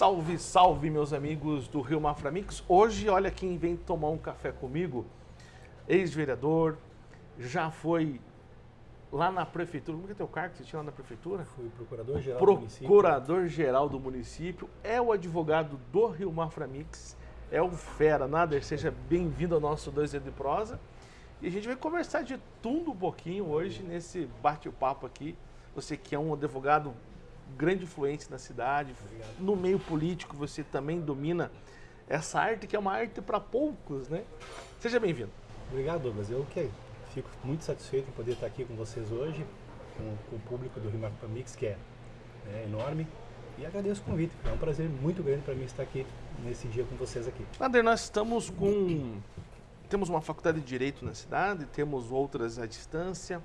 Salve, salve, meus amigos do Rio Maframix. Hoje, olha quem vem tomar um café comigo, ex-vereador, já foi lá na prefeitura. Como é que é teu cargo que você tinha lá na prefeitura? Fui procurador-geral do município. Procurador-geral do município. É o advogado do Rio Maframix. É o Fera. Nader, seja bem-vindo ao nosso 2 de Prosa. E a gente vai conversar de tudo um pouquinho hoje nesse bate-papo aqui. Você que é um advogado grande influência na cidade, Obrigado. no meio político você também domina essa arte que é uma arte para poucos, né? Seja bem-vindo. Obrigado, Douglas. Eu que fico muito satisfeito em poder estar aqui com vocês hoje, com, com o público do Rio Mix, que é, é, enorme. E agradeço o convite. É um prazer muito grande para mim estar aqui nesse dia com vocês aqui. Nader, nós estamos com... Temos uma faculdade de Direito na cidade, temos outras à distância.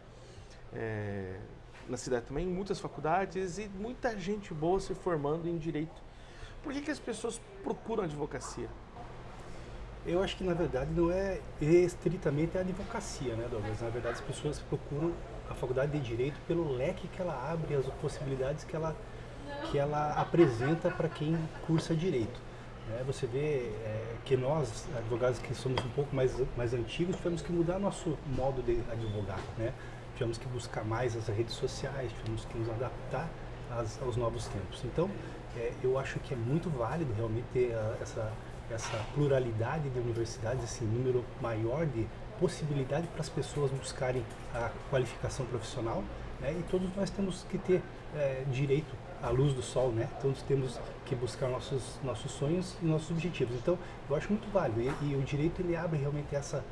É, na cidade também, muitas faculdades e muita gente boa se formando em direito. Por que, que as pessoas procuram advocacia? Eu acho que na verdade não é estritamente a advocacia, né, Douglas? Na verdade as pessoas procuram a faculdade de direito pelo leque que ela abre, as possibilidades que ela, que ela apresenta para quem cursa direito. É, você vê é, que nós, advogados que somos um pouco mais, mais antigos, tivemos que mudar nosso modo de advogar. Né? Tivemos que buscar mais as redes sociais, tivemos que nos adaptar às, aos novos tempos. Então, é, eu acho que é muito válido realmente ter a, essa, essa pluralidade de universidades, esse número maior de possibilidade para as pessoas buscarem a qualificação profissional né? e todos nós temos que ter é, direito à luz do sol, né? todos temos que buscar nossos, nossos sonhos e nossos objetivos. Então, eu acho muito válido e, e o direito ele abre realmente essa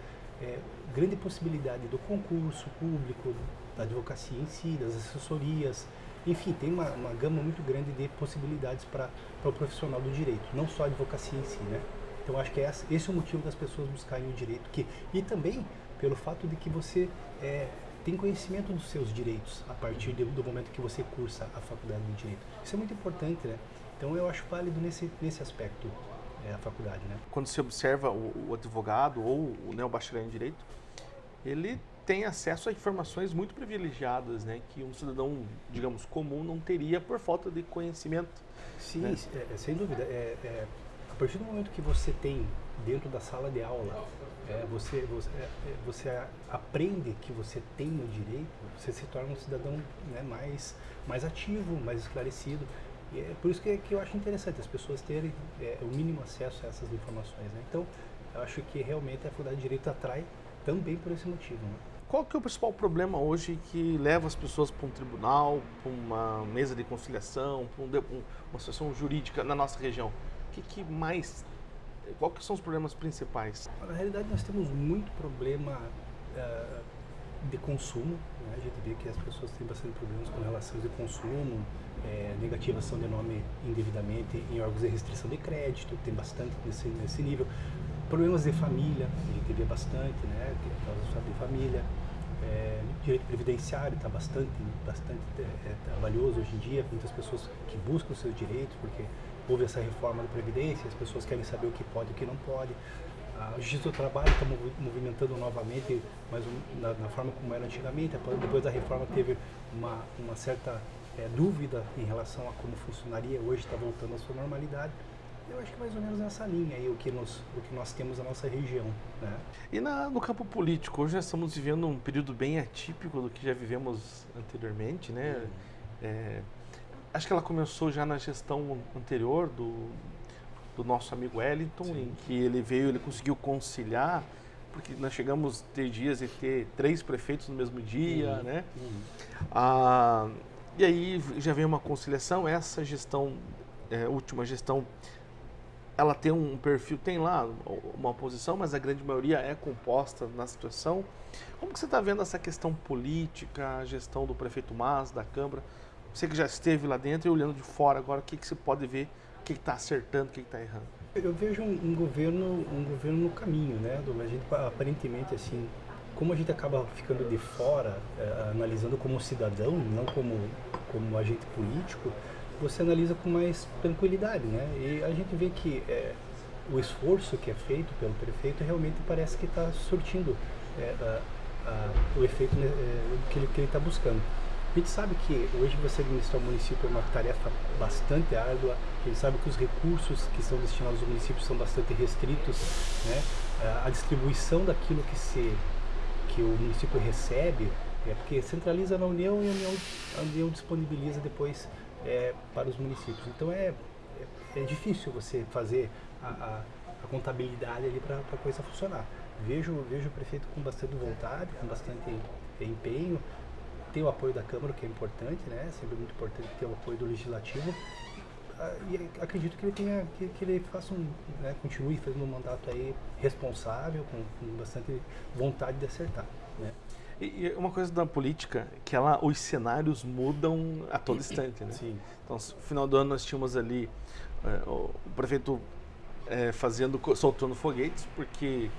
é, grande possibilidade do concurso público, da advocacia em si, das assessorias, enfim, tem uma, uma gama muito grande de possibilidades para o profissional do direito, não só a advocacia em si, né? Então acho que é esse é o motivo das pessoas buscarem o direito, que, e também pelo fato de que você é, tem conhecimento dos seus direitos a partir de, do momento que você cursa a faculdade de direito. Isso é muito importante, né? Então eu acho válido nesse, nesse aspecto é, a faculdade, né? Quando você observa o, o advogado ou o, né, o bacharel em direito, ele tem acesso a informações muito privilegiadas, né, que um cidadão, digamos, comum não teria por falta de conhecimento. Sim, né? é, é sem dúvida. É, é, a partir do momento que você tem dentro da sala de aula, é, você, você, é, você, aprende que você tem o direito, você se torna um cidadão né, mais, mais ativo, mais esclarecido. E é por isso que, que eu acho interessante as pessoas terem o mínimo acesso a essas informações. Né? Então, eu acho que realmente a Faculdade de Direito atrai também por esse motivo. Né? Qual que é o principal problema hoje que leva as pessoas para um tribunal, para uma mesa de conciliação, para um, uma situação jurídica na nossa região? O que, que mais, qual que são os problemas principais? Na realidade nós temos muito problema uh, de consumo, né? a gente vê que as pessoas têm bastante problemas com relações de consumo, é, negativação de nome indevidamente em órgãos de restrição de crédito, tem bastante nesse, nesse nível. Problemas de família, a gente vê bastante, né, causa de família. É, direito previdenciário está bastante, bastante é, é, valioso hoje em dia, muitas pessoas que buscam os seus direitos, porque houve essa reforma da Previdência, as pessoas querem saber o que pode e o que não pode. A Justiça do Trabalho está movimentando novamente, mas na, na, forma como era antigamente, depois da reforma teve uma, uma certa é, dúvida em relação a como funcionaria, hoje está voltando à sua normalidade. Eu acho que mais ou menos nessa linha aí o que, nós, o que nós temos na nossa região. Né? E na, no campo político, hoje nós estamos vivendo um período bem atípico do que já vivemos anteriormente, né? Uhum. É, acho que ela começou já na gestão anterior do, do nosso amigo Wellington, Sim. em que ele veio, ele conseguiu conciliar, porque nós chegamos a ter dias e ter três prefeitos no mesmo dia, uhum. né? Uhum. Ah, e aí já veio uma conciliação, essa gestão, é, última gestão ela tem um perfil, tem lá uma oposição, mas a grande maioria é composta na situação. Como que você está vendo essa questão política, a gestão do prefeito Mas, da Câmara? Você que já esteve lá dentro e olhando de fora agora, o que, que você pode ver, o que está acertando, o que está errando? Eu vejo um, um, governo um governo no caminho, né? A gente aparentemente assim, como a gente acaba ficando de fora, é, analisando como cidadão, não como como agente político, você analisa com mais tranquilidade, né? E a gente vê que é, o esforço que é feito pelo prefeito realmente parece que está surtindo é, a, a, o efeito né, que ele está buscando. A gente sabe que hoje você administrar o município é uma tarefa bastante árdua, A gente sabe que os recursos que são destinados aos municípios são bastante restritos, né? A distribuição daquilo que se que o município recebe é porque centraliza na União e a União, a União disponibiliza depois é, para os municípios. Então é, é, é difícil você fazer a, a, a contabilidade ali para a coisa funcionar. Vejo, vejo o prefeito com bastante vontade, com bastante empenho, tem o apoio da Câmara, que é importante, né? Sempre muito importante ter o apoio do Legislativo. Ah, e acredito que ele tenha, que, que ele faça um, né, continue fazendo um mandato aí responsável, com, com bastante vontade de acertar, né? E, uma coisa da política, que ela, os cenários mudam a todo instante, né? Sim. Então, no final do ano nós tínhamos ali é, o prefeito é, fazendo, soltando foguetes, porque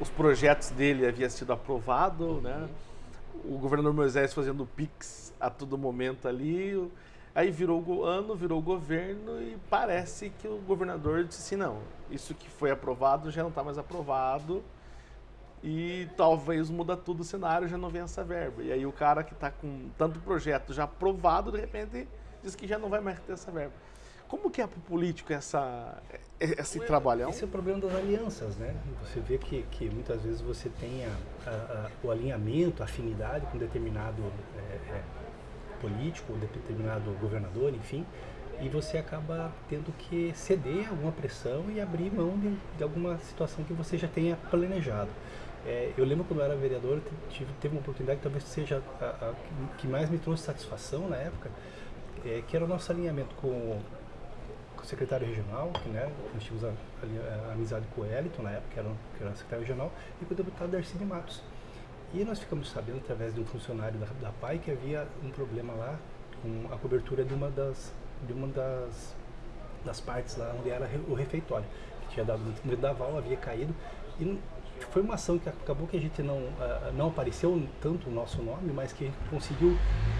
os projetos dele haviam sido aprovados, né? O governador Moisés fazendo pix a todo momento ali, aí virou o ano, virou o governo e parece que o governador disse assim, não, isso que foi aprovado já não está mais aprovado, e talvez muda tudo o cenário, já não vem essa verba. E aí o cara que está com tanto projeto já aprovado, de repente diz que já não vai mais ter essa verba. Como que é para o político essa, esse trabalhão? Esse é o problema das alianças, né? Você vê que, que muitas vezes você tem a, a, a, o alinhamento, a afinidade com determinado é, é, político, determinado governador, enfim, e você acaba tendo que ceder alguma pressão e abrir mão de, de alguma situação que você já tenha planejado. É, eu lembro quando eu era vereador, tive, teve uma oportunidade que talvez seja a, a, que mais me trouxe satisfação na época, é, que era o nosso alinhamento com, secretário regional, que né, nós tínhamos a, a, a amizade com o Eliton na época, que era, que era secretário regional, e com o deputado Darcy de Matos. E nós ficamos sabendo, através de um funcionário da, da PAI, que havia um problema lá com a cobertura de uma das, de uma das, das partes lá onde era o refeitório, que tinha dado um vendaval, havia caído, e foi uma ação que acabou que a gente não, uh, não apareceu tanto o nosso nome, mas que a gente conseguiu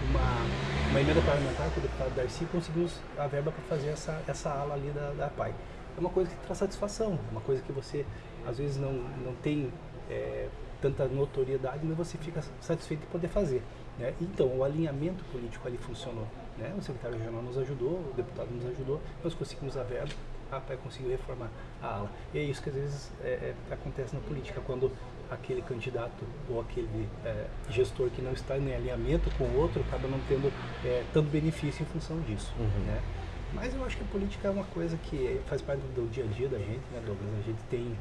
uma, uma emenda parlamentar com o deputado Darcy conseguimos a verba para fazer essa, essa ala ali da, da PAI. É uma coisa que traz satisfação, uma coisa que você às vezes não, não tem é, tanta notoriedade, mas você fica satisfeito de poder fazer. Né? Então, o alinhamento político ali funcionou. Né? O secretário regional nos ajudou, o deputado nos ajudou, nós conseguimos a verba a PAI conseguiu reformar a ala. E é isso que às vezes é, é, acontece na política, quando aquele candidato ou aquele é, gestor que não está em alinhamento com o outro acaba não tendo é, tanto benefício em função disso. Uhum. Né? Mas eu acho que a política é uma coisa que faz parte do dia a dia da gente, né, Douglas? A gente tem,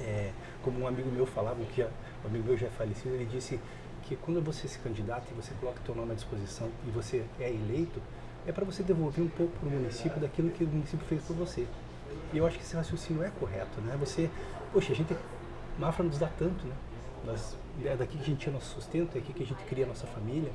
é, como um amigo meu falava, que um amigo meu já é falecido, ele disse que quando você se candidata e você coloca o seu nome à disposição e você é eleito, é para você devolver um pouco para o município daquilo que o município fez por você. E eu acho que esse raciocínio é correto, né? Você, poxa, a gente, Mafra nos dá tanto, né? É daqui que a gente tira nosso sustento, é aqui que a gente cria a nossa família.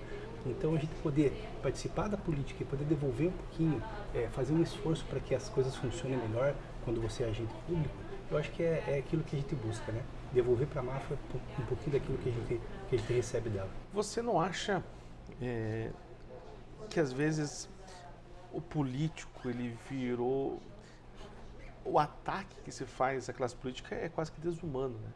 Então a gente poder participar da política e poder devolver um pouquinho, é, fazer um esforço para que as coisas funcionem melhor quando você é agente público, eu acho que é, é aquilo que a gente busca, né? Devolver para a Mafra um pouquinho daquilo que a gente, que a gente recebe dela. Você não acha é, que às vezes o político ele virou o ataque que se faz à classe política é quase que desumano, né?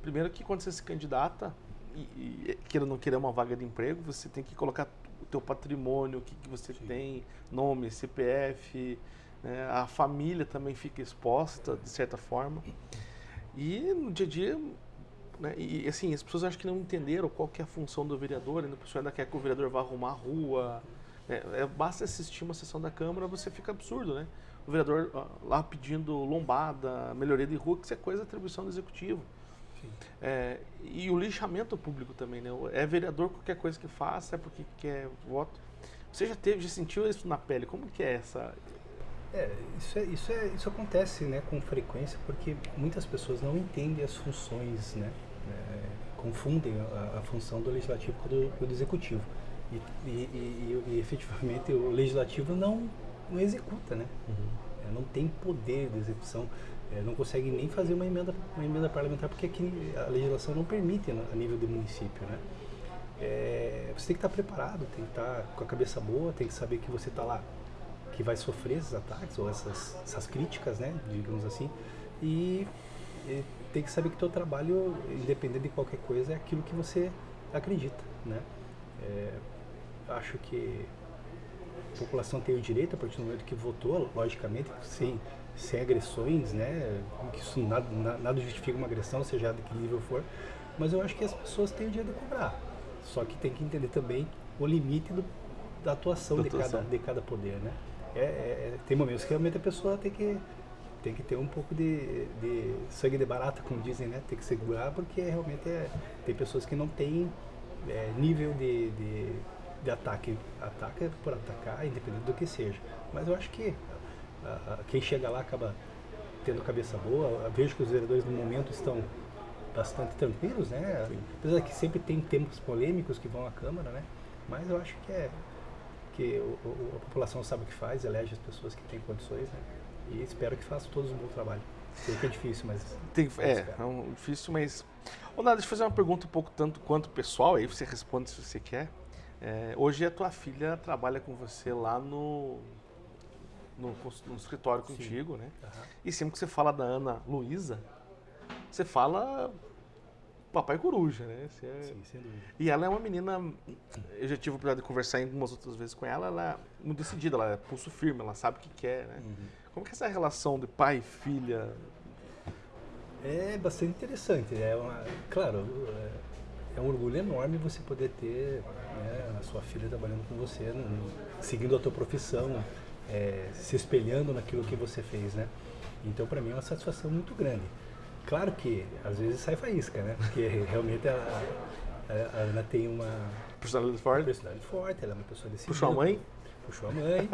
Primeiro que quando você se candidata e, e queira ou não querer uma vaga de emprego, você tem que colocar o teu patrimônio, o que, que você Sim. tem, nome, CPF, né? a família também fica exposta de certa forma. E no dia a dia, né? e assim, as pessoas acho que não entenderam qual que é a função do vereador, ainda a pessoa ainda quer que o vereador vá arrumar a rua, é, é, basta assistir uma sessão da Câmara, você fica absurdo, né? O vereador ó, lá pedindo lombada, melhoria de rua, que isso é coisa da atribuição do executivo. É, e o lixamento público também, né? É vereador qualquer coisa que faça, é porque quer voto. Você já teve, já sentiu isso na pele? Como que é essa? É, isso, é, isso, é, isso acontece né, com frequência porque muitas pessoas não entendem as funções, né? É, confundem a, a, função do legislativo com do, com do executivo. E, e, e, e, efetivamente o legislativo não, não executa, né? Uhum. É, não tem poder de execução, é, não consegue nem fazer uma emenda, uma emenda parlamentar porque aqui a legislação não permite né, a nível do município, né? É, você tem que estar preparado, tem que estar com a cabeça boa, tem que saber que você está lá, que vai sofrer esses ataques ou essas, essas críticas, né? Digamos assim, e, e tem que saber que o teu trabalho, independente de qualquer coisa, é aquilo que você acredita, né? É, acho que a população tem o direito, a partir do momento que votou, logicamente, sem, sem agressões, né? Que isso nada, nada justifica uma agressão, seja de que nível for. Mas eu acho que as pessoas têm o direito de cobrar. Só que tem que entender também o limite do, da atuação, da de, atuação. Cada, de cada poder, né? É, é, é, tem momentos que realmente a pessoa tem que tem que ter um pouco de, de sangue de barata, como dizem, né? Tem que segurar, porque realmente é, tem pessoas que não têm é, nível de, de, de, ataque. Ataca por atacar, independente do que seja. Mas eu acho que a, a, quem chega lá acaba tendo cabeça boa. Eu vejo que os vereadores no momento estão bastante tranquilos, né? Sim. Apesar que sempre tem temas polêmicos que vão à Câmara, né? Mas eu acho que é que o, o, a população sabe o que faz, elege as pessoas que têm condições, né? E espero que façam todos um bom trabalho. Sei que é difícil, mas. Tem, é, é um difícil, mas. Ô, Nada, deixa eu fazer uma pergunta um pouco tanto quanto pessoal, aí você responde se você quer. É, hoje a tua filha trabalha com você lá no, no, no escritório contigo, Sim. né? Uhum. E sempre que você fala da Ana Luísa, você fala papai coruja, né? É... Sim, sem dúvida. E ela é uma menina, eu já tive a oportunidade de conversar algumas outras vezes com ela, ela é muito decidida, ela é pulso firme, ela sabe o que quer, né? Uhum. Como que é essa relação de pai e filha? É bastante interessante, é uma, claro, é, um orgulho enorme você poder ter né, a sua filha trabalhando com você, no, seguindo a tua profissão, é, se espelhando naquilo que você fez, né? Então, para mim é uma satisfação muito grande. Claro que às vezes sai faísca, né? Porque realmente a, a, a Ana tem uma personalidade forte. personalidade forte, ela é uma pessoa decidida. Puxou a mãe? Puxou a mãe,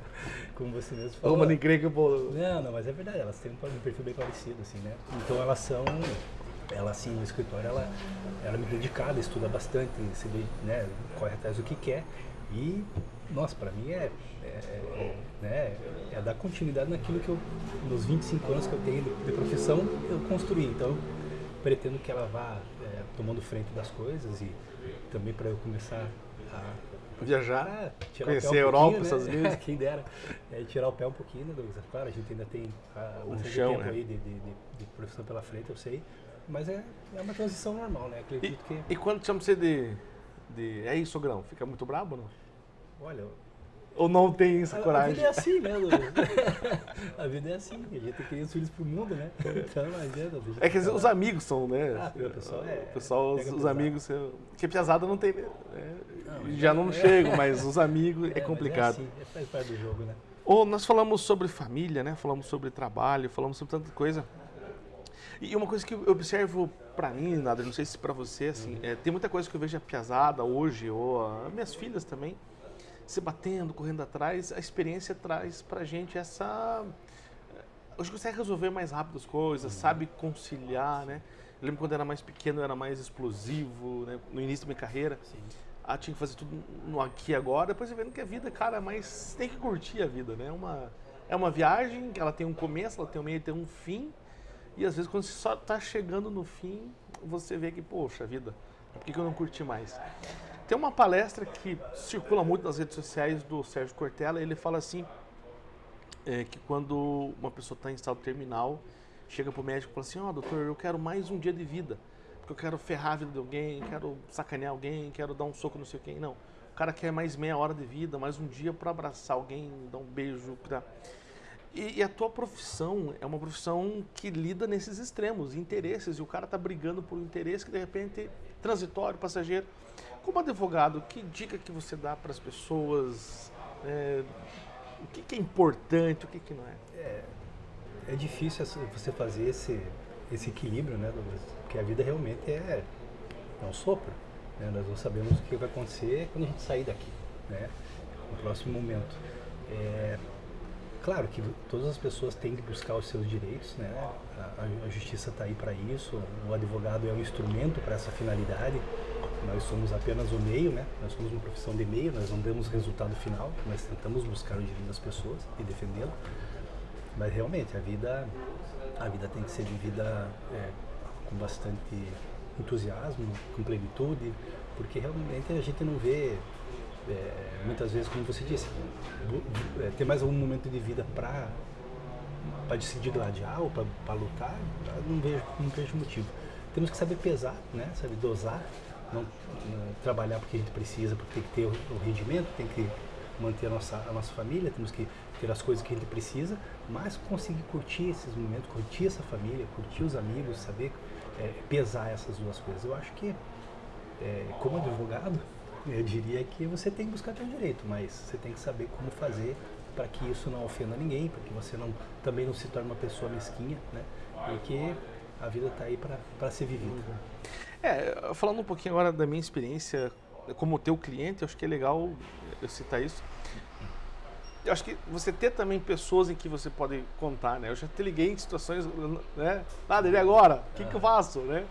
como você mesmo falou. Uma encrenca, pô. Não, não, mas é verdade, elas têm um perfil bem parecido, assim, né? Então elas são, ela assim, no escritório, ela, ela é muito dedicada, estuda bastante, se, né, corre atrás do que quer. E, nossa, para mim é, é, é, né, é dar continuidade naquilo que eu, nos 25 anos que eu tenho de, de profissão, eu construí. Então, eu pretendo que ela vá é, tomando frente das coisas e também para eu começar a viajar, ah, conhecer a Europa, né? Estados Unidos. Quem dera. É, tirar o pé um pouquinho, né, Douglas? Claro, a gente ainda tem ah, um chão, tempo né? aí de, de, de, de, profissão pela frente, eu sei. Mas é, é uma transição normal, né? Acredito e, que... e quando chama você de, de. É isso, Grão? Fica muito brabo ou não? Olha, ou não tem essa a, coragem? A vida é assim, né, A vida é assim, a gente tem que ir os filhos pro mundo, né? Então não adianta. É que os amigos são, né? Ah, o pessoal é. O pessoal, os, os amigos. Porque piazada não tem. Né? Não, já não é, chego, mas os amigos é, é complicado. É assim, é faz parte do jogo, né? Ou nós falamos sobre família, né? Falamos sobre trabalho, falamos sobre tanta coisa. E uma coisa que eu observo para mim, nada, não sei se para você, assim, é, tem muita coisa que eu vejo a piazada hoje, ou a, minhas filhas também, se batendo, correndo atrás, a experiência traz pra gente essa. Hoje consegue resolver mais rápido as coisas, uhum. sabe conciliar, né? Eu lembro quando eu era mais pequeno, eu era mais explosivo, né? No início da minha carreira. Sim. Ah, tinha que fazer tudo no aqui e agora. Depois você vendo que a vida, cara, mas tem que curtir a vida, né? É uma, é uma viagem, ela tem um começo, ela tem um meio, tem um fim. E às vezes quando você só está chegando no fim, você vê que, poxa vida, por que, eu não curti mais? Tem uma palestra que circula muito nas redes sociais do Sérgio Cortella, ele fala assim, é, que quando uma pessoa está em estado terminal, chega para o médico e fala assim, ó oh, doutor, eu quero mais um dia de vida, porque eu quero ferrar a vida de alguém, quero sacanear alguém, quero dar um soco não sei quem, não. O cara quer mais meia hora de vida, mais um dia para abraçar alguém, dar um beijo, para e, e, a tua profissão é uma profissão que lida nesses extremos, interesses, e o cara tá brigando por um interesse que de repente transitório, passageiro. Como advogado, que dica que você dá para as pessoas? É, o que, que, é importante, o que, que não é? é? É difícil você fazer esse, esse equilíbrio, né, Douglas? Porque a vida realmente é, é um sopro. Né? Nós não sabemos o que vai acontecer quando a gente sair daqui, né? no próximo momento. É, claro que todas as pessoas têm que buscar os seus direitos, né? A, a justiça está aí para isso, o advogado é um instrumento para essa finalidade. Nós somos apenas o meio, né? Nós somos uma profissão de meio, nós não damos resultado final, nós tentamos buscar o direito das pessoas e defendê-lo. Mas realmente a vida, a vida tem que ser vivida é, com bastante entusiasmo, com plenitude, porque realmente a gente não vê é, muitas vezes, como você disse, é, ter mais algum momento de vida para para decidir gladiar ou para lutar, não vejo, não vejo motivo. Temos que saber pesar, né? saber dosar, não, não, trabalhar porque a gente precisa, porque tem que ter o, o rendimento, tem que manter a nossa, a nossa família, temos que ter as coisas que a gente precisa, mas conseguir curtir esses momentos, curtir essa família, curtir os amigos, saber é, pesar essas duas coisas. Eu acho que, é, como advogado, eu diria que você tem que buscar teu direito, mas você tem que saber como fazer para que isso não ofenda ninguém, para que você não, também não se torne uma pessoa mesquinha, né? Porque a vida está aí para ser vivida. É, falando um pouquinho agora da minha experiência como teu cliente, eu acho que é legal eu citar isso. Eu acho que você ter também pessoas em que você pode contar, né? Eu já te liguei em situações, né? Nada, ele agora, o que, que eu faço, né?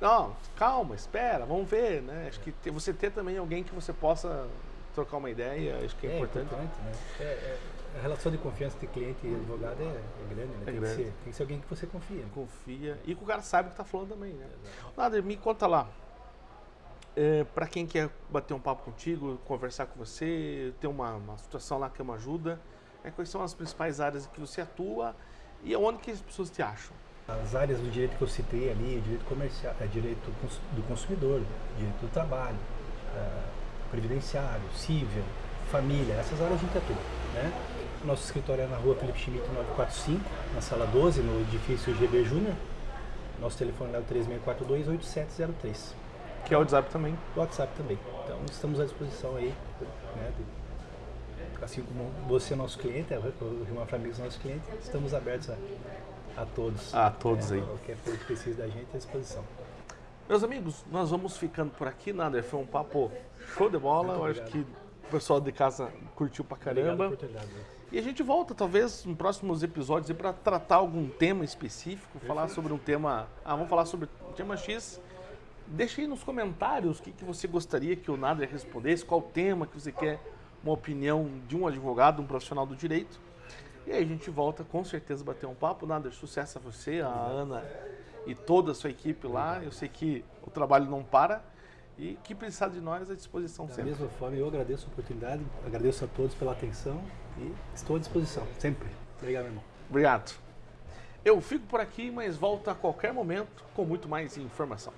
Não, calma, espera, vamos ver, né? Acho que ter, você ter também alguém que você possa trocar uma ideia, acho que é, é importante. importante né? É, é, a relação de confiança de cliente e advogado é, é grande, né? É tem, grande. Que ser, tem que ser alguém que você confia. Né? Confia e que o cara sabe o que está falando também, né? Nader, me conta lá. É, para quem quer bater um papo contigo, conversar com você, ter uma, uma situação lá que é uma ajuda, é, quais são as principais áreas que você atua e onde que as pessoas te acham? As áreas do direito que eu citei ali, direito comercial, é direito do consumidor, direito do trabalho, é, previdenciário, civil, família, essas áreas a gente atua. Né? Nosso escritório é na rua Felipe Schmidt 945, na sala 12, no edifício GB Júnior. Nosso telefone é o 3642-8703. Que é o WhatsApp também. O WhatsApp também. Então estamos à disposição aí, né, assim como você é nosso cliente, o Rio Amigos é nosso cliente, estamos abertos a, a todos. A todos né, aí. Qualquer coisa que precise da gente, à disposição. Meus amigos, nós vamos ficando por aqui, Nader. Foi um papo show de bola. Eu acho que o pessoal de casa curtiu pra caramba. E a gente volta, talvez, em próximos episódios, para tratar algum tema específico, Perfeito. falar sobre um tema. Ah, vamos falar sobre um tema X. Deixe aí nos comentários o que, que você gostaria que o Nader respondesse, qual tema que você quer uma opinião de um advogado, um profissional do direito. E aí a gente volta com certeza bater um papo. Nader, sucesso a você, a Ana e toda a sua equipe lá. Eu sei que o trabalho não para e que precisar de nós à disposição da sempre. Da mesma forma, eu agradeço a oportunidade, agradeço a todos pela atenção e estou à disposição, sempre. Obrigado, meu irmão. Obrigado. Eu fico por aqui, mas volto a qualquer momento com muito mais informação.